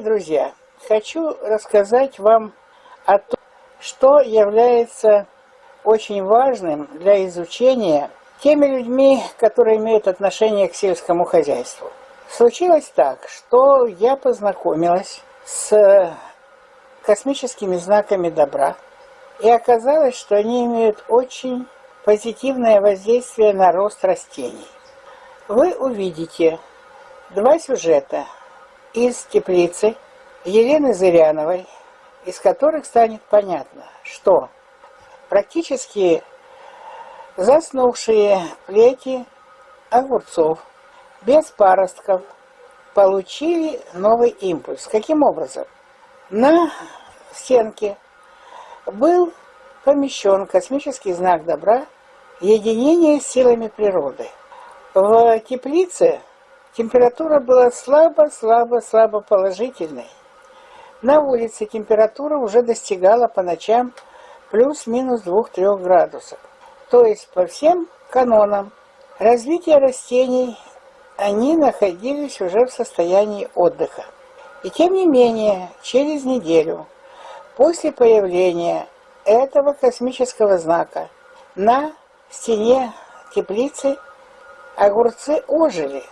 Дорогие друзья, хочу рассказать вам о том, что является очень важным для изучения теми людьми, которые имеют отношение к сельскому хозяйству. Случилось так, что я познакомилась с космическими знаками добра, и оказалось, что они имеют очень позитивное воздействие на рост растений. Вы увидите два сюжета из теплицы Елены Зыряновой, из которых станет понятно, что практически заснувшие плети огурцов без паростков получили новый импульс. Каким образом? На стенке был помещен космический знак добра «Единение с силами природы». В теплице температура была слабо-слабо-слабо положительной. На улице температура уже достигала по ночам плюс-минус 2-3 градусов. То есть по всем канонам развития растений они находились уже в состоянии отдыха. И тем не менее, через неделю после появления этого космического знака на стене теплицы огурцы ожили.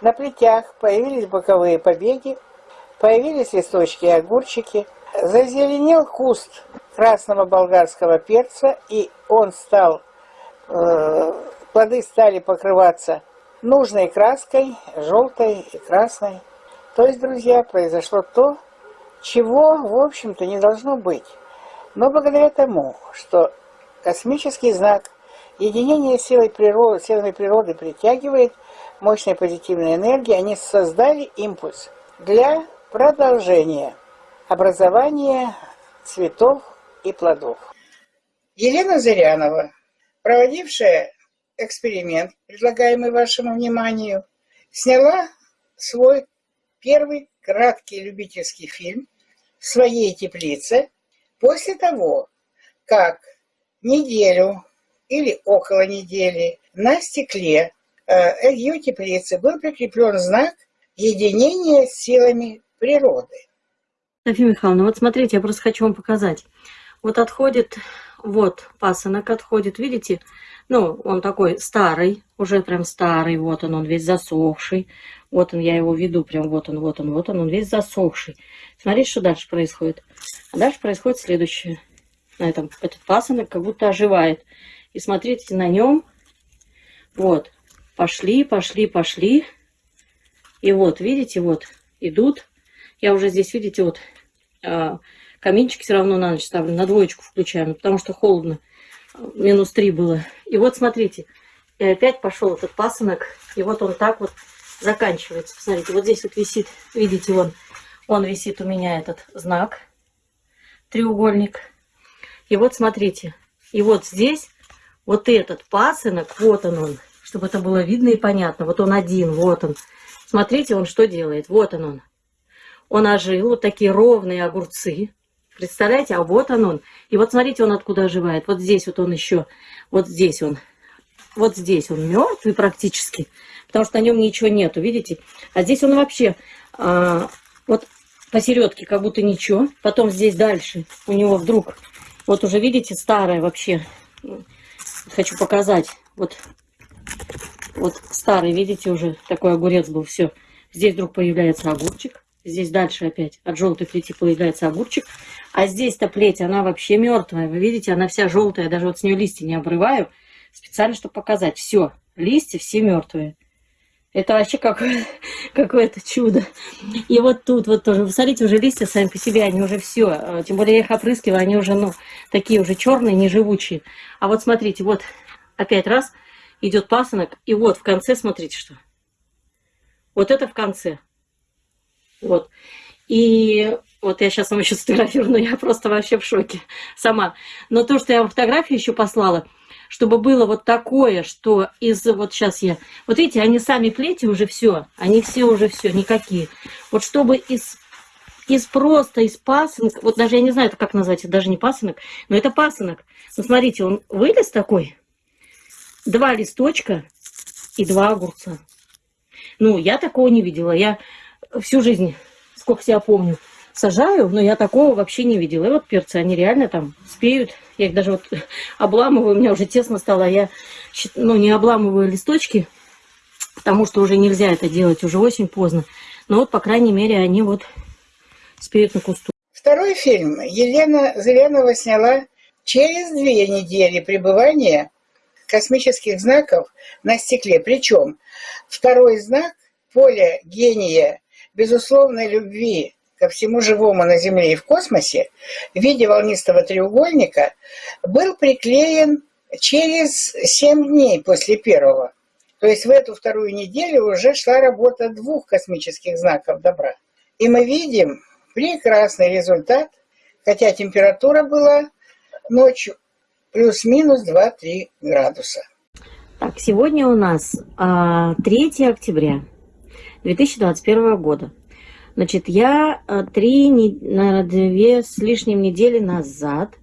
На плетях появились боковые побеги, появились листочки и огурчики, зазеленел куст красного болгарского перца, и он стал, э, плоды стали покрываться нужной краской, желтой и красной. То есть, друзья, произошло то, чего, в общем-то, не должно быть. Но благодаря тому, что космический знак единения силой природы, силами природы притягивает мощной позитивной энергии, они создали импульс для продолжения образования цветов и плодов. Елена Зырянова, проводившая эксперимент, предлагаемый вашему вниманию, сняла свой первый краткий любительский фильм в своей теплице после того, как неделю или около недели на стекле ее теплицы был прикреплен знак единения с силами природы. Софья Михайловна, вот смотрите, я просто хочу вам показать. Вот отходит, вот пасынок отходит, видите? Ну, он такой старый, уже прям старый, вот он, он весь засохший. Вот он, я его веду, прям вот он, вот он, вот он, он весь засохший. Смотрите, что дальше происходит. А дальше происходит следующее. На этом этот пасынок как будто оживает. И смотрите, на нем, вот, пошли, пошли, пошли. И вот, видите, вот, идут. Я уже здесь, видите, вот, а, каминчики все равно на ночь ставлю, на двоечку включаем, потому что холодно. Минус три было. И вот, смотрите, и опять пошел этот пасынок. И вот он так вот заканчивается. Посмотрите, вот здесь вот висит, видите, вон, он висит у меня этот знак, треугольник. И вот смотрите, и вот здесь вот этот пасынок, вот он он, чтобы это было видно и понятно. Вот он один, вот он. Смотрите, он что делает, вот он он. Он ожил, вот такие ровные огурцы. Представляете, а вот он он. И вот смотрите, он откуда оживает. Вот здесь вот он еще, вот здесь он. Вот здесь он мертвый практически потому что на нем ничего нету, видите? А здесь он вообще а, вот посередке как будто ничего. Потом здесь дальше у него вдруг, вот уже видите, старое вообще. Хочу показать. Вот, вот старый, видите, уже такой огурец был, все. Здесь вдруг появляется огурчик. Здесь дальше опять от желтой плети появляется огурчик. А здесь-то плеть, она вообще мертвая. Вы видите, она вся желтая. Даже вот с нее листья не обрываю. Специально, чтобы показать. Все, листья все мертвые. Это вообще какое-то какое чудо. И вот тут вот тоже, посмотрите, уже листья сами по себе, они уже все, э, тем более я их опрыскиваю, они уже, ну, такие уже черные, неживучие. А вот смотрите, вот опять раз идет пасынок, и вот в конце, смотрите, что. Вот это в конце. Вот. И вот я сейчас вам еще сфотографирую, но я просто вообще в шоке сама. Но то, что я вам фотографию еще послала, чтобы было вот такое, что из... Вот сейчас я... Вот видите, они сами плети уже все. Они все уже все, никакие. Вот чтобы из из просто, из пасынок, вот даже я не знаю, это как назвать, это даже не пасынок, но это пасынок. Ну, смотрите, он вылез такой, два листочка и два огурца. Ну, я такого не видела. Я всю жизнь сколько себя помню, сажаю, но я такого вообще не видела. И вот перцы, они реально там спеют. Я их даже вот обламываю, у меня уже тесно стало. Я ну, не обламываю листочки, потому что уже нельзя это делать, уже очень поздно. Но вот, по крайней мере, они вот спеют на кусту. Второй фильм Елена Зырянова сняла через две недели пребывания космических знаков на стекле. Причем второй знак поле гения безусловной любви ко всему живому на Земле и в космосе в виде волнистого треугольника был приклеен через 7 дней после первого. То есть в эту вторую неделю уже шла работа двух космических знаков добра. И мы видим прекрасный результат, хотя температура была ночью плюс-минус 2-3 градуса. Так, сегодня у нас а, 3 октября 2021 года. Значит, я а, три, наверное, две с лишним недели назад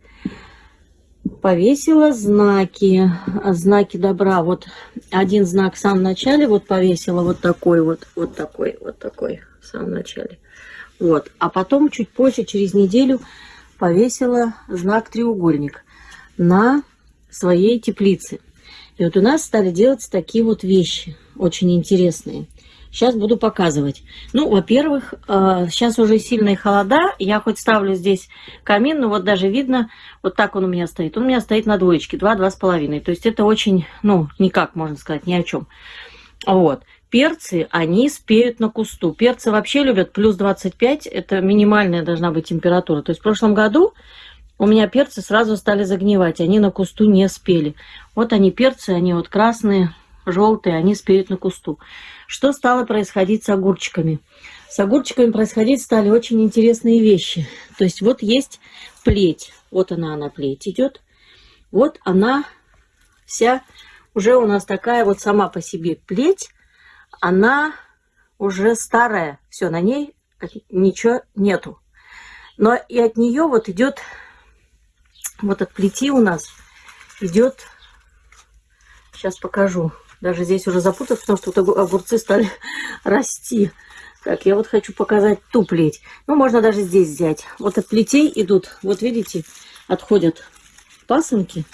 повесила знаки, знаки добра. Вот один знак в самом начале вот повесила, вот такой вот, вот такой, вот такой в самом начале. Вот, а потом чуть позже, через неделю, повесила знак треугольник на своей теплице. И вот у нас стали делать такие вот вещи, очень интересные. Сейчас буду показывать. Ну, во-первых, сейчас э, уже сильные холода. Я хоть ставлю здесь камин, но вот даже видно, вот так он у меня стоит. Он у меня стоит на двоечке, 2-2,5. То есть это очень, ну, никак, можно сказать, ни о чем. Вот. Перцы, они спеют на кусту. Перцы вообще любят плюс 25, это минимальная должна быть температура. То есть в прошлом году у меня перцы сразу стали загнивать, они на кусту не спели. Вот они перцы, они вот красные, желтые, они спеют на кусту. Что стало происходить с огурчиками? С огурчиками происходить стали очень интересные вещи. То есть вот есть плеть, вот она, она плеть идет. Вот она вся уже у нас такая вот сама по себе плеть она уже старая, все, на ней ничего нету. Но и от нее вот идет, вот от плети у нас идет, сейчас покажу, даже здесь уже запутаться, потому что вот огурцы стали расти. Так, я вот хочу показать ту плеть. Ну, можно даже здесь взять. Вот от плетей идут, вот видите, отходят пасынки,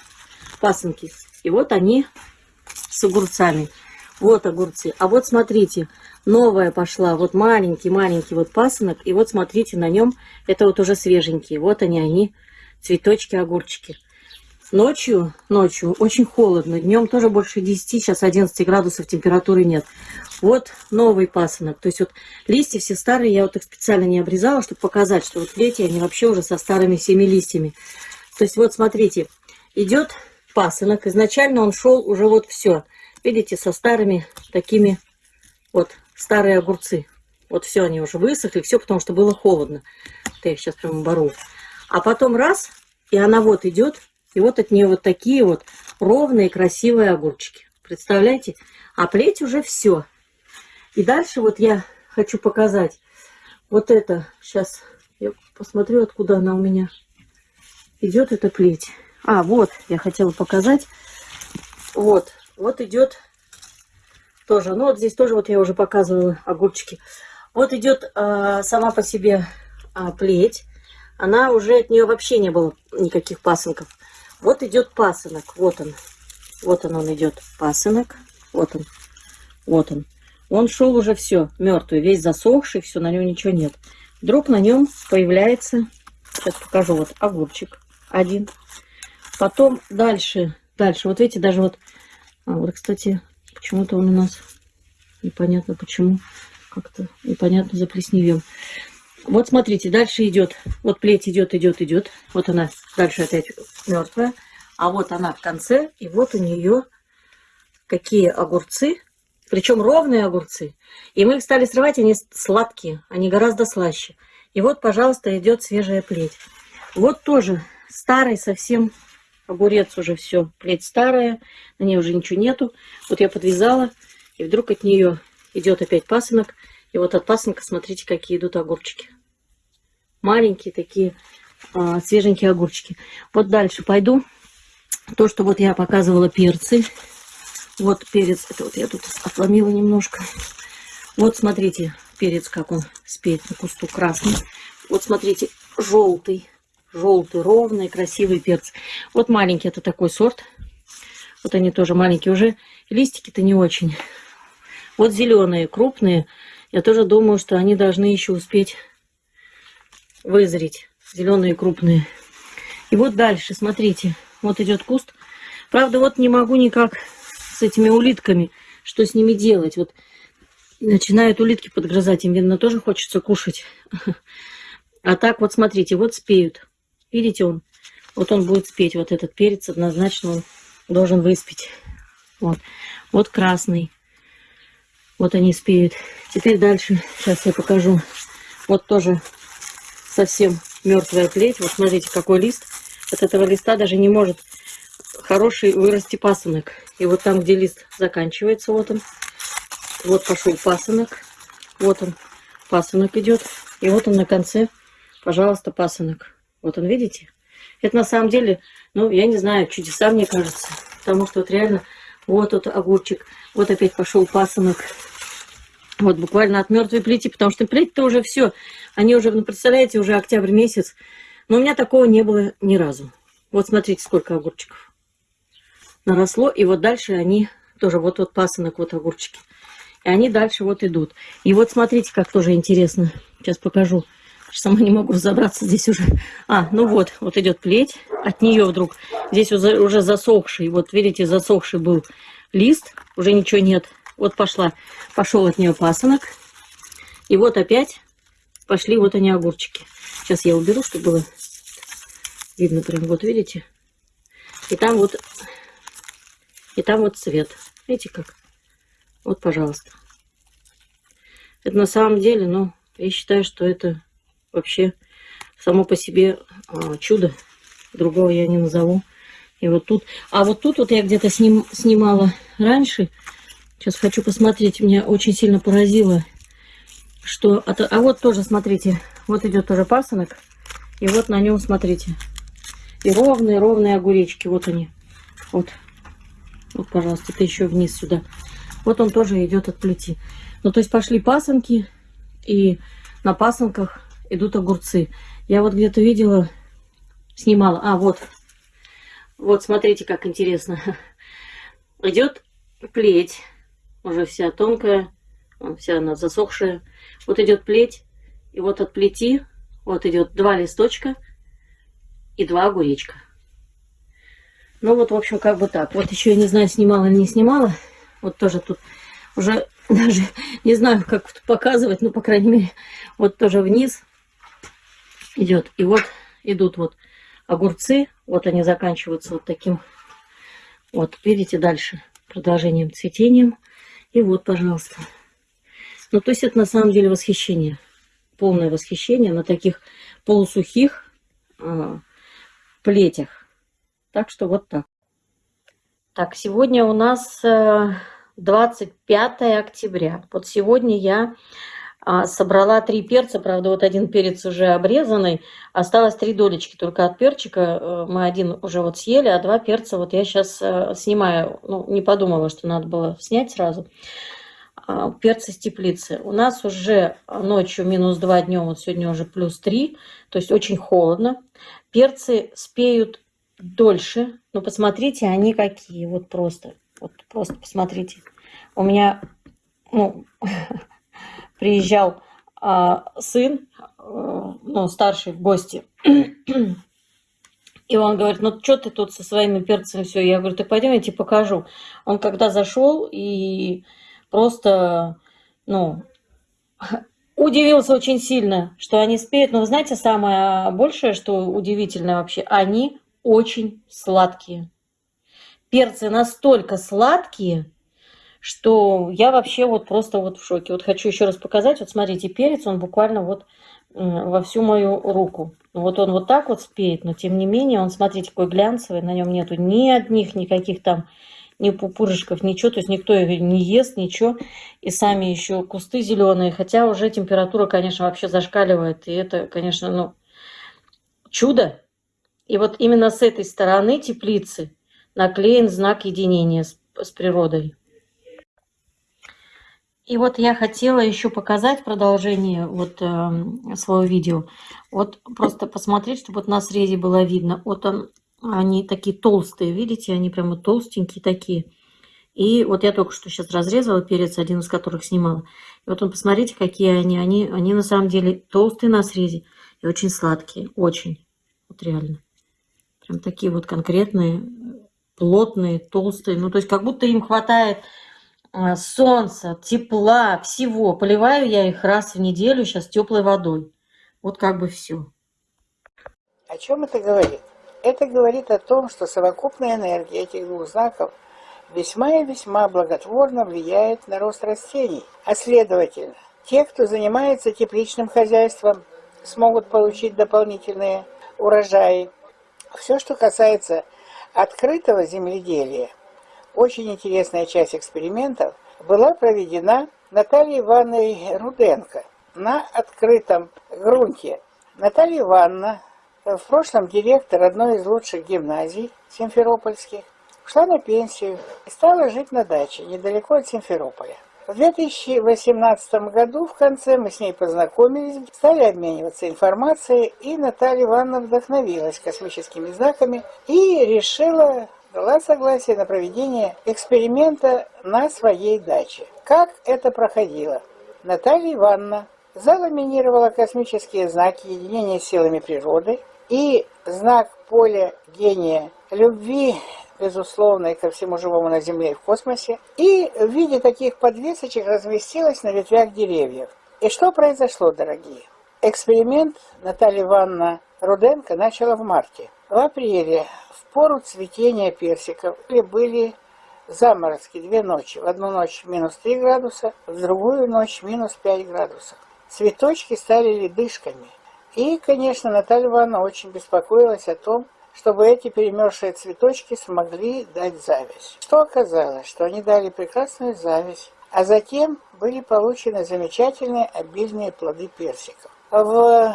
пасынки. И вот они с огурцами. Вот огурцы. А вот смотрите, новая пошла. Вот маленький-маленький вот пасынок. И вот смотрите, на нем это вот уже свеженькие. Вот они, они, цветочки, огурчики. Ночью, ночью очень холодно. Днем тоже больше 10, сейчас 11 градусов температуры нет. Вот новый пасынок. То есть вот листья все старые, я вот их специально не обрезала, чтобы показать, что вот эти, они вообще уже со старыми всеми листьями. То есть вот смотрите, идет пасынок. Изначально он шел уже вот все. Видите, со старыми такими вот старые огурцы. Вот все, они уже высохли, все, потому что было холодно. Вот я сейчас прямо бору. А потом раз, и она вот идет, и вот от нее вот такие вот ровные, красивые огурчики. Представляете? А плеть уже все. И дальше вот я хочу показать вот это. Сейчас я посмотрю, откуда она у меня идет, эта плеть. А, вот, я хотела показать. Вот, вот идет тоже, ну вот здесь тоже вот я уже показывала огурчики. Вот идет э, сама по себе э, плеть. Она уже от нее вообще не было никаких пасынков. Вот идет пасынок, вот он. Вот он, он идет, пасынок. Вот он, вот он. Он шел уже все, мертвый, весь засохший, все, на нем ничего нет. Вдруг на нем появляется, сейчас покажу, вот огурчик один. Потом дальше, дальше, вот видите, даже вот а вот, кстати, почему-то он у нас непонятно почему. Как-то непонятно заплесневел. Вот смотрите, дальше идет. Вот плеть идет, идет, идет. Вот она дальше опять мертвая. А вот она в конце. И вот у нее какие огурцы. Причем ровные огурцы. И мы их стали срывать, они сладкие. Они гораздо слаще. И вот, пожалуйста, идет свежая плеть. Вот тоже старый совсем огурец уже все, плеть старая, на ней уже ничего нету. Вот я подвязала, и вдруг от нее идет опять пасынок. И вот от пасынка, смотрите, какие идут огурчики. Маленькие такие а, свеженькие огурчики. Вот дальше пойду. То, что вот я показывала перцы. Вот перец, это вот я тут отломила немножко. Вот смотрите, перец, как он спеет на кусту красный. Вот смотрите, желтый, желтый, ровный, красивый перец. Вот маленький, это такой сорт. Вот они тоже маленькие уже. Листики-то не очень. Вот зеленые, крупные. Я тоже думаю, что они должны еще успеть вызреть. Зеленые, крупные. И вот дальше, смотрите. Вот идет куст. Правда, вот не могу никак с этими улитками, что с ними делать. Вот начинают улитки подгрызать. Им, видно, тоже хочется кушать. А так вот, смотрите, вот спеют. Видите, он, вот он будет спеть. Вот этот перец однозначно он должен выспеть. Вот, вот красный. Вот они спеют. Теперь дальше, сейчас я покажу. Вот тоже совсем мертвая плеть. Вот смотрите, какой лист. От этого листа даже не может хороший вырасти пасынок. И вот там, где лист заканчивается, вот он. Вот пошел пасынок. Вот он, пасынок идет. И вот он на конце, пожалуйста, пасынок. Вот он, видите? Это на самом деле, ну, я не знаю, чудеса, мне кажется. Потому что вот реально, вот тут огурчик. Вот опять пошел пасынок. Вот буквально от мертвой плети, потому что плеть-то уже все. Они уже, ну, представляете, уже октябрь месяц. Но у меня такого не было ни разу. Вот смотрите, сколько огурчиков наросло. И вот дальше они тоже, вот вот пасынок, вот огурчики. И они дальше вот идут. И вот смотрите, как тоже интересно. Сейчас покажу. Сама не могу разобраться здесь уже. А, ну вот, вот идет плеть. От нее вдруг здесь уже, засохший. Вот видите, засохший был лист. Уже ничего нет. Вот пошла, пошел от нее пасынок. И вот опять пошли вот они огурчики. Сейчас я уберу, чтобы было видно прям. Вот видите? И там вот, и там вот цвет. Видите как? Вот, пожалуйста. Это на самом деле, ну, я считаю, что это вообще само по себе а, чудо. Другого я не назову. И вот тут, а вот тут вот я где-то сним, снимала раньше. Сейчас хочу посмотреть. Меня очень сильно поразило, что... А вот тоже, смотрите, вот идет тоже пасынок. И вот на нем, смотрите, и ровные-ровные огуречки. Вот они. Вот. Вот, пожалуйста, это еще вниз сюда. Вот он тоже идет от плети. Ну, то есть пошли пасынки, и на пасынках идут огурцы. Я вот где-то видела, снимала. А, вот. Вот, смотрите, как интересно. Идет плеть уже вся тонкая, вся она засохшая. Вот идет плеть, и вот от плети вот идет два листочка и два огуречка. Ну вот, в общем, как бы так. Вот еще я не знаю, снимала или не снимала. Вот тоже тут уже даже не знаю, как показывать, но, по крайней мере, вот тоже вниз идет. И вот идут вот огурцы. Вот они заканчиваются вот таким вот, видите, дальше продолжением цветением. И вот, пожалуйста. Ну, то есть это на самом деле восхищение. Полное восхищение на таких полусухих э, плетях. Так что вот так. Так, сегодня у нас 25 э, октября. Вот сегодня я собрала три перца, правда, вот один перец уже обрезанный, осталось три долечки только от перчика, э, мы один уже вот съели, а два перца вот я сейчас э, снимаю, ну, не подумала, что надо было снять сразу, а, перцы с теплицы. У нас уже ночью минус 2 днем, вот сегодня уже плюс 3, то есть очень холодно. Перцы спеют дольше, но посмотрите, они какие, вот просто, вот просто посмотрите. У меня, ну, приезжал а, сын, а, ну, старший в гости, и он говорит, ну, что ты тут со своими перцами все? Я говорю, так пойдем, я тебе покажу. Он когда зашел и просто, ну, удивился очень сильно, что они спеют. Но вы знаете, самое большее, что удивительно вообще, они очень сладкие. Перцы настолько сладкие, что я вообще вот просто вот в шоке. Вот хочу еще раз показать. Вот смотрите, перец, он буквально вот во всю мою руку. Вот он вот так вот спеет, но тем не менее он, смотрите, какой глянцевый, на нем нету ни одних никаких там ни пупырышков, ничего, то есть никто его не ест, ничего. И сами еще кусты зеленые, хотя уже температура, конечно, вообще зашкаливает. И это, конечно, ну, чудо. И вот именно с этой стороны теплицы наклеен знак единения с, с природой. И вот я хотела еще показать продолжение вот э, своего видео. Вот просто посмотреть, чтобы вот на срезе было видно. Вот он, они такие толстые, видите, они прямо толстенькие такие. И вот я только что сейчас разрезала перец, один из которых снимала. И вот он, посмотрите, какие они. Они, они на самом деле толстые на срезе и очень сладкие, очень. Вот реально. Прям такие вот конкретные, плотные, толстые. Ну, то есть как будто им хватает солнца, тепла, всего. Поливаю я их раз в неделю сейчас теплой водой. Вот как бы все. О чем это говорит? Это говорит о том, что совокупная энергия этих двух знаков весьма и весьма благотворно влияет на рост растений. А следовательно, те, кто занимается тепличным хозяйством, смогут получить дополнительные урожаи. Все, что касается открытого земледелия – очень интересная часть экспериментов была проведена Натальей Ивановной Руденко на открытом грунте. Наталья Ивановна, в прошлом директор одной из лучших гимназий симферопольских, ушла на пенсию и стала жить на даче недалеко от Симферополя. В 2018 году в конце мы с ней познакомились, стали обмениваться информацией, и Наталья Ивановна вдохновилась космическими знаками и решила дала согласие на проведение эксперимента на своей даче. Как это проходило? Наталья Ивановна заламинировала космические знаки единения силами природы и знак поля гения любви безусловной ко всему живому на Земле и в космосе, и в виде таких подвесочек разместилась на ветвях деревьев. И что произошло, дорогие? Эксперимент Наталья Ивановна Руденко начала в марте. В апреле пору цветения персиков были заморозки две ночи. В одну ночь минус 3 градуса, в другую ночь минус 5 градусов. Цветочки стали ледышками. И, конечно, Наталья Ивановна очень беспокоилась о том, чтобы эти перемерзшие цветочки смогли дать зависть. Что оказалось? Что они дали прекрасную зависть, а затем были получены замечательные обильные плоды персиков. В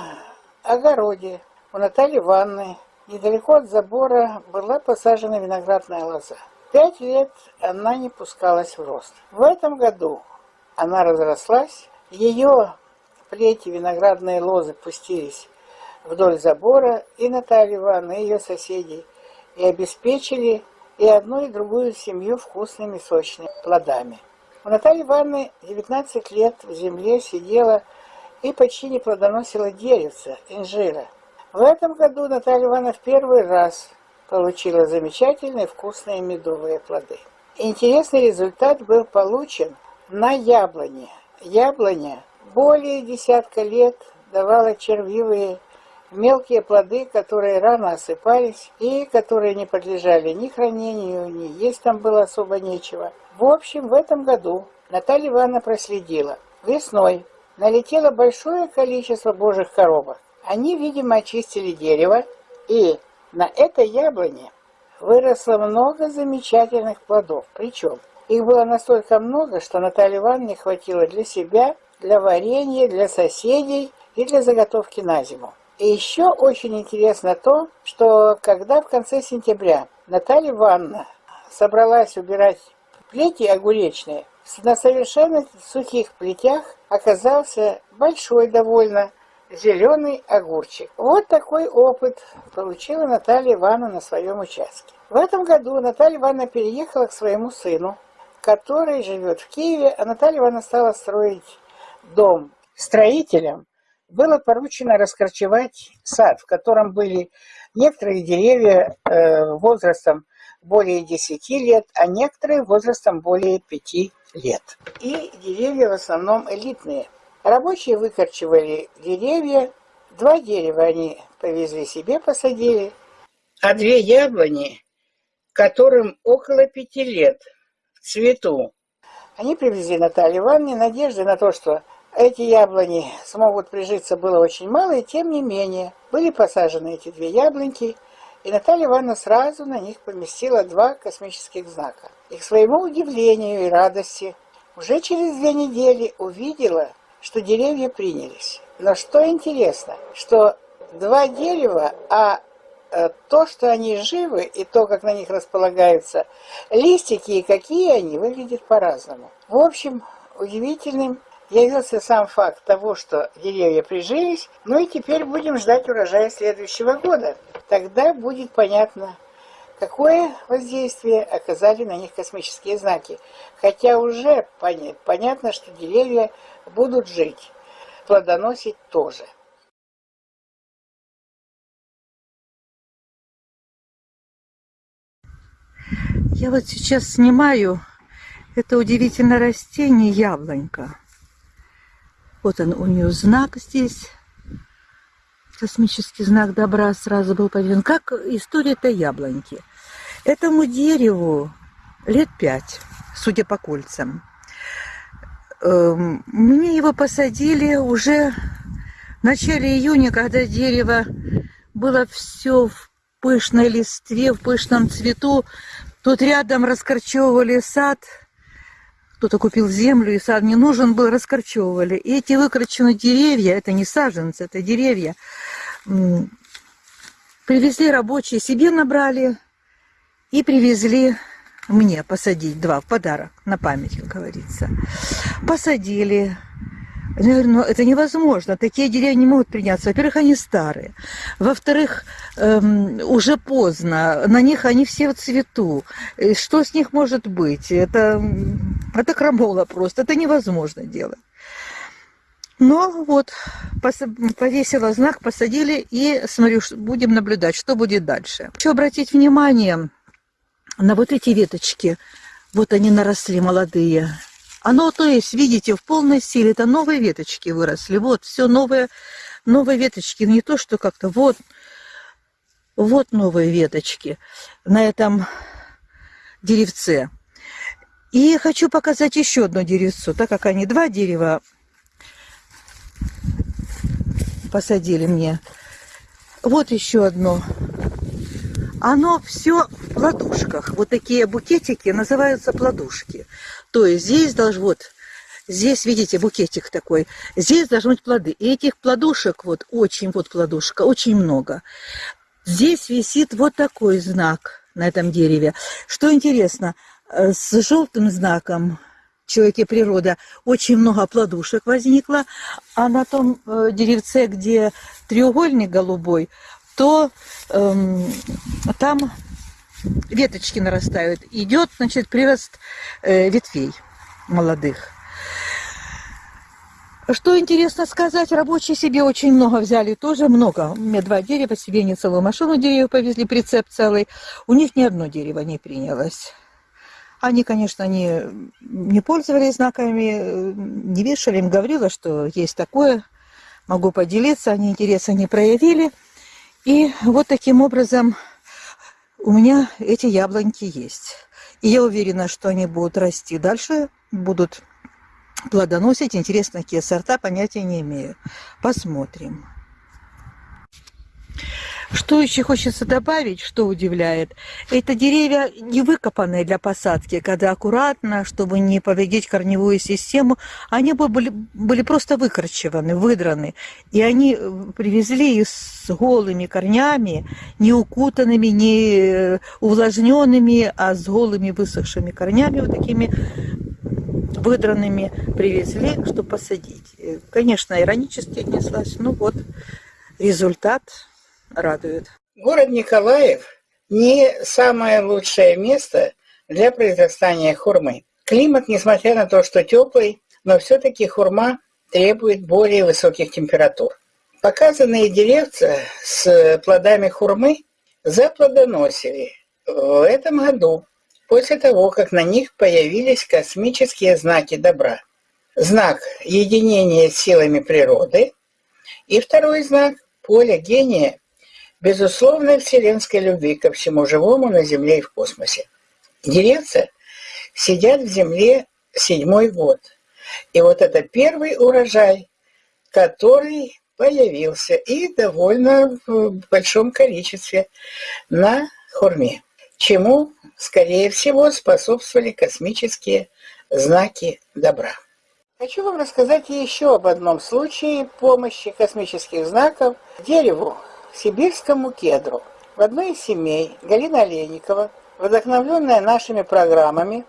огороде у Натальи Ивановны Недалеко от забора была посажена виноградная лоза. Пять лет она не пускалась в рост. В этом году она разрослась, ее плети виноградные лозы пустились вдоль забора, и Наталья Ивановна, и ее соседей, и обеспечили и одну, и другую семью вкусными сочными плодами. У Натальи Ивановны 19 лет в земле сидела и почти не плодоносила деревца, инжира – в этом году Наталья Ивановна в первый раз получила замечательные вкусные медовые плоды. Интересный результат был получен на яблоне. Яблоня более десятка лет давала червивые мелкие плоды, которые рано осыпались и которые не подлежали ни хранению, ни есть там было особо нечего. В общем, в этом году Наталья Ивановна проследила. Весной налетело большое количество божьих коробок. Они, видимо, очистили дерево, и на этой яблоне выросло много замечательных плодов. Причем их было настолько много, что Наталье Ивановне хватило для себя, для варенья, для соседей и для заготовки на зиму. И еще очень интересно то, что когда в конце сентября Наталья Ивановна собралась убирать плети огуречные, на совершенно сухих плетях оказался большой довольно зеленый огурчик. Вот такой опыт получила Наталья Ивановна на своем участке. В этом году Наталья Ивановна переехала к своему сыну, который живет в Киеве, а Наталья Ивановна стала строить дом. Строителям было поручено раскорчевать сад, в котором были некоторые деревья э, возрастом более 10 лет, а некоторые возрастом более 5 лет. И деревья в основном элитные – Рабочие выкорчевали деревья, два дерева они повезли себе, посадили, а две яблони, которым около пяти лет, в цвету, они привезли Наталье Ивановне надежды на то, что эти яблони смогут прижиться, было очень мало, и тем не менее были посажены эти две яблоньки, и Наталья Ивановна сразу на них поместила два космических знака. И к своему удивлению и радости уже через две недели увидела, что деревья принялись. Но что интересно, что два дерева, а э, то, что они живы, и то, как на них располагаются листики, и какие они, выглядят по-разному. В общем, удивительным явился сам факт того, что деревья прижились, ну и теперь будем ждать урожая следующего года. Тогда будет понятно, какое воздействие оказали на них космические знаки. Хотя уже понятно, что деревья будут жить, плодоносить тоже. Я вот сейчас снимаю это удивительное растение яблонька. Вот он, у нее знак здесь. Космический знак добра сразу был поведен. Как история этой яблоньки. Этому дереву лет пять, судя по кольцам. Эм, мне его посадили уже в начале июня, когда дерево было все в пышной листве, в пышном цвету. Тут рядом раскорчевывали сад. Кто-то купил землю, и сад не нужен был, раскорчевывали. И эти выкорченные деревья, это не саженцы, это деревья, привезли рабочие, себе набрали и привезли мне посадить два в подарок, на память, как говорится. Посадили, я говорю, ну это невозможно, такие деревья не могут приняться. Во-первых, они старые. Во-вторых, эм, уже поздно, на них они все в цвету. И что с них может быть? Это, это крамола просто, это невозможно делать. Но вот повесила знак, посадили и смотрю, будем наблюдать, что будет дальше. Хочу обратить внимание на вот эти веточки. Вот они наросли молодые. Оно, то есть, видите, в полной силе, это новые веточки выросли. Вот, все новые, новые веточки. Не то, что как-то вот, вот новые веточки на этом деревце. И хочу показать еще одно деревцо, так как они два дерева посадили мне. Вот еще одно. Оно все в плодушках. Вот такие букетики называются плодушки. То есть здесь должен, вот, здесь, видите, букетик такой, здесь должны быть плоды. И этих плодушек, вот, очень, вот плодушка, очень много. Здесь висит вот такой знак на этом дереве. Что интересно, э, с желтым знаком человеке природа очень много плодушек возникло, а на том э, деревце, где треугольник голубой, то эм, там веточки нарастают. Идет, значит, прирост э, ветвей молодых. Что интересно сказать, рабочие себе очень много взяли, тоже много. У меня два дерева, себе не целую машину деревьев повезли, прицеп целый. У них ни одно дерево не принялось. Они, конечно, не, не пользовались знаками, не вешали, им говорила, что есть такое, могу поделиться, они интереса не проявили. И вот таким образом у меня эти яблоньки есть. И я уверена, что они будут расти дальше, будут плодоносить. Интересно, какие сорта, понятия не имею. Посмотрим. Что еще хочется добавить, что удивляет, это деревья не выкопанные для посадки, когда аккуратно, чтобы не повредить корневую систему, они были, были просто выкорчеваны, выдраны. И они э, привезли с голыми корнями, не укутанными, не э, увлажненными, а с голыми высохшими корнями, вот такими выдранными привезли, чтобы посадить. Э, конечно, иронически отнеслась, ну вот результат радует. Город Николаев не самое лучшее место для произрастания хурмы. Климат, несмотря на то, что теплый, но все-таки хурма требует более высоких температур. Показанные деревца с плодами хурмы заплодоносили в этом году, после того, как на них появились космические знаки добра. Знак единения с силами природы и второй знак – поле гения безусловной вселенской любви ко всему живому на Земле и в космосе. Деревца сидят в земле седьмой год. И вот это первый урожай, который появился и довольно в большом количестве на Хурме, чему, скорее всего, способствовали космические знаки добра. Хочу вам рассказать еще об одном случае помощи космических знаков дереву, сибирскому кедру. В одной из семей Галина Олейникова, вдохновленная нашими программами,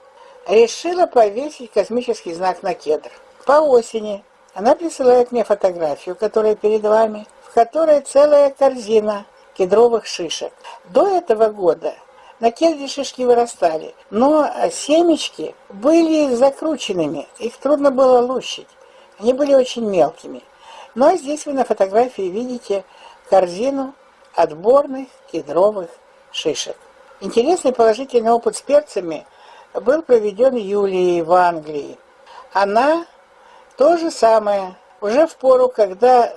решила повесить космический знак на кедр. По осени она присылает мне фотографию, которая перед вами, в которой целая корзина кедровых шишек. До этого года на кедре шишки вырастали, но семечки были закрученными, их трудно было лущить. Они были очень мелкими. Но здесь вы на фотографии видите корзину отборных кедровых шишек. Интересный положительный опыт с перцами был проведен Юлией в Англии. Она то же самое, уже в пору, когда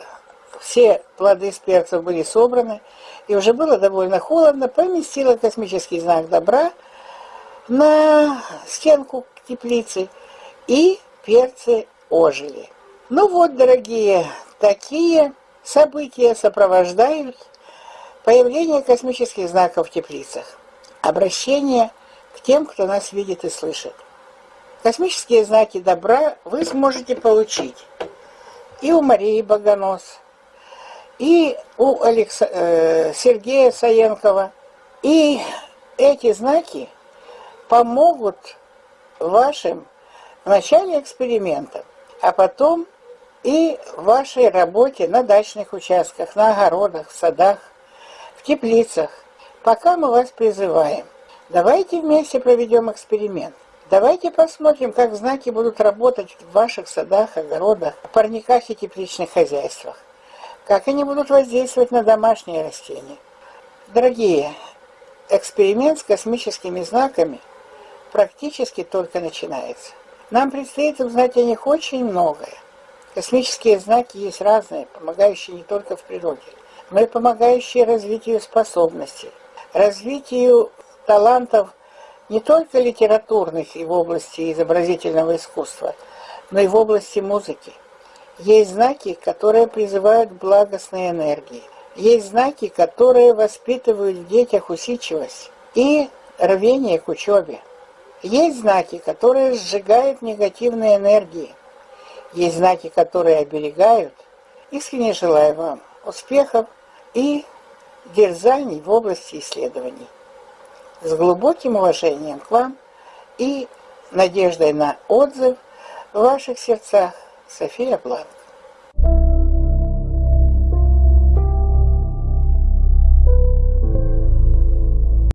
все плоды с перцев были собраны, и уже было довольно холодно, поместила космический знак добра на стенку теплицы, и перцы ожили. Ну вот, дорогие, такие события сопровождают появление космических знаков в теплицах. Обращение к тем, кто нас видит и слышит. Космические знаки добра вы сможете получить и у Марии Богонос, и у Алекс... э, Сергея Саенкова. И эти знаки помогут вашим в начале экспериментов, а потом и в вашей работе на дачных участках, на огородах, в садах, в теплицах, пока мы вас призываем. Давайте вместе проведем эксперимент. Давайте посмотрим, как знаки будут работать в ваших садах, огородах, парниках и тепличных хозяйствах. Как они будут воздействовать на домашние растения. Дорогие, эксперимент с космическими знаками практически только начинается. Нам предстоит узнать о них очень многое. Космические знаки есть разные, помогающие не только в природе, но и помогающие развитию способностей, развитию талантов не только литературных и в области изобразительного искусства, но и в области музыки. Есть знаки, которые призывают к благостной энергии. Есть знаки, которые воспитывают в детях усидчивость и рвение к учебе. Есть знаки, которые сжигают негативные энергии. Есть знаки, которые оберегают. Искренне желаю вам успехов и дерзаний в области исследований. С глубоким уважением к вам и надеждой на отзыв в ваших сердцах София Бланк.